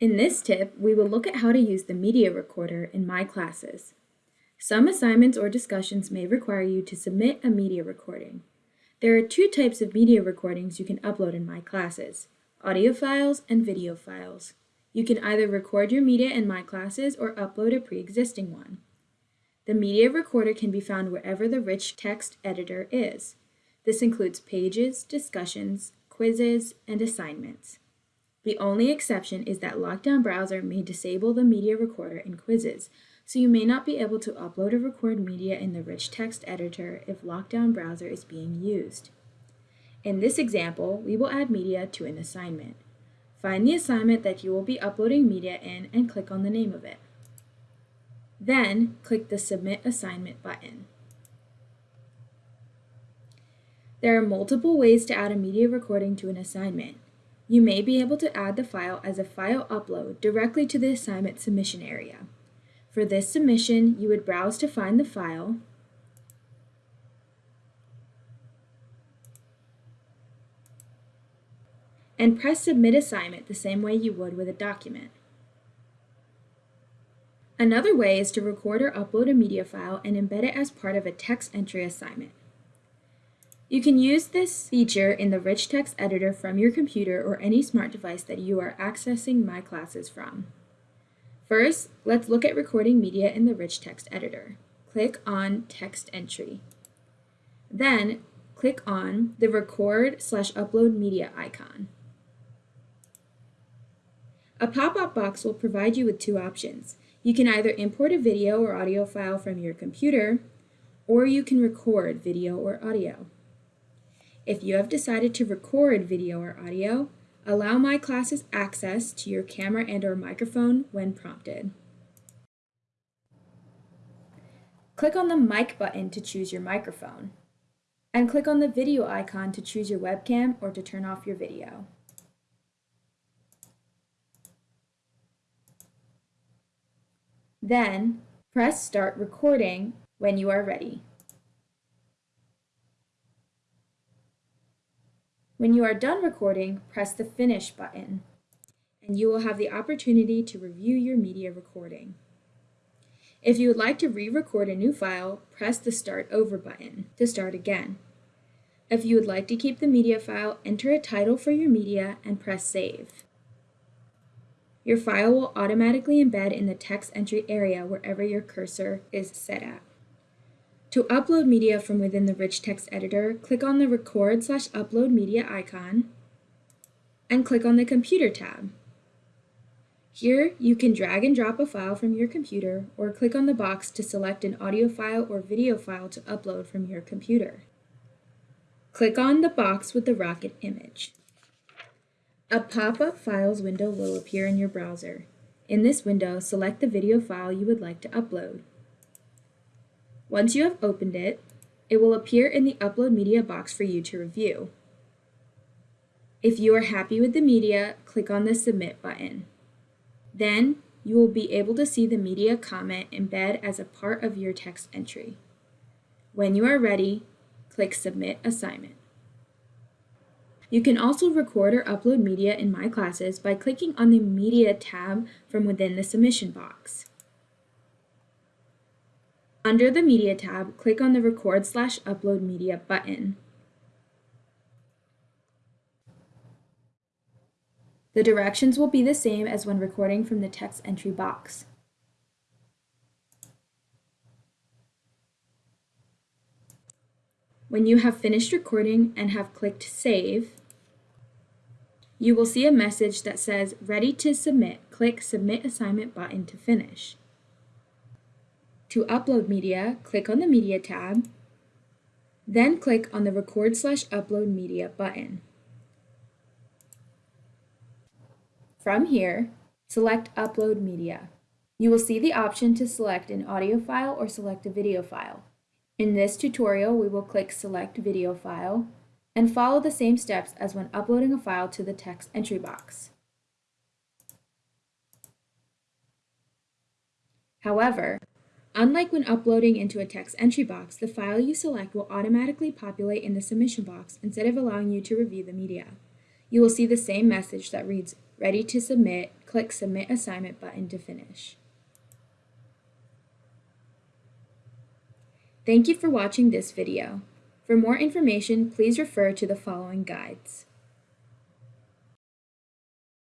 In this tip, we will look at how to use the media recorder in My Classes. Some assignments or discussions may require you to submit a media recording. There are two types of media recordings you can upload in My Classes, audio files and video files. You can either record your media in My Classes or upload a pre-existing one. The media recorder can be found wherever the rich text editor is. This includes pages, discussions, quizzes, and assignments. The only exception is that Lockdown Browser may disable the media recorder in quizzes, so you may not be able to upload or record media in the rich text editor if Lockdown Browser is being used. In this example, we will add media to an assignment. Find the assignment that you will be uploading media in and click on the name of it. Then, click the Submit Assignment button. There are multiple ways to add a media recording to an assignment. You may be able to add the file as a file upload directly to the assignment submission area. For this submission, you would browse to find the file, and press Submit Assignment the same way you would with a document. Another way is to record or upload a media file and embed it as part of a text entry assignment. You can use this feature in the rich text editor from your computer or any smart device that you are accessing My Classes from. First, let's look at recording media in the rich text editor. Click on Text Entry. Then, click on the Record slash Upload Media icon. A pop-up box will provide you with two options. You can either import a video or audio file from your computer, or you can record video or audio. If you have decided to record video or audio, allow My Classes access to your camera and or microphone when prompted. Click on the mic button to choose your microphone, and click on the video icon to choose your webcam or to turn off your video. Then, press Start Recording when you are ready. When you are done recording, press the Finish button, and you will have the opportunity to review your media recording. If you would like to re-record a new file, press the Start Over button to start again. If you would like to keep the media file, enter a title for your media and press Save. Your file will automatically embed in the text entry area wherever your cursor is set at. To upload media from within the rich text editor, click on the Record slash Upload Media icon and click on the Computer tab. Here, you can drag and drop a file from your computer or click on the box to select an audio file or video file to upload from your computer. Click on the box with the rocket image. A pop-up Files window will appear in your browser. In this window, select the video file you would like to upload. Once you have opened it, it will appear in the Upload Media box for you to review. If you are happy with the media, click on the Submit button. Then, you will be able to see the media comment embed as a part of your text entry. When you are ready, click Submit Assignment. You can also record or upload media in My Classes by clicking on the Media tab from within the submission box. Under the Media tab, click on the Record slash Upload Media button. The directions will be the same as when recording from the text entry box. When you have finished recording and have clicked Save, you will see a message that says Ready to Submit. Click Submit Assignment button to finish. To upload media, click on the Media tab, then click on the Record slash Upload Media button. From here, select Upload Media. You will see the option to select an audio file or select a video file. In this tutorial, we will click Select Video File and follow the same steps as when uploading a file to the text entry box. However, Unlike when uploading into a text entry box, the file you select will automatically populate in the submission box instead of allowing you to review the media. You will see the same message that reads, ready to submit, click submit assignment button to finish. Thank you for watching this video. For more information, please refer to the following guides.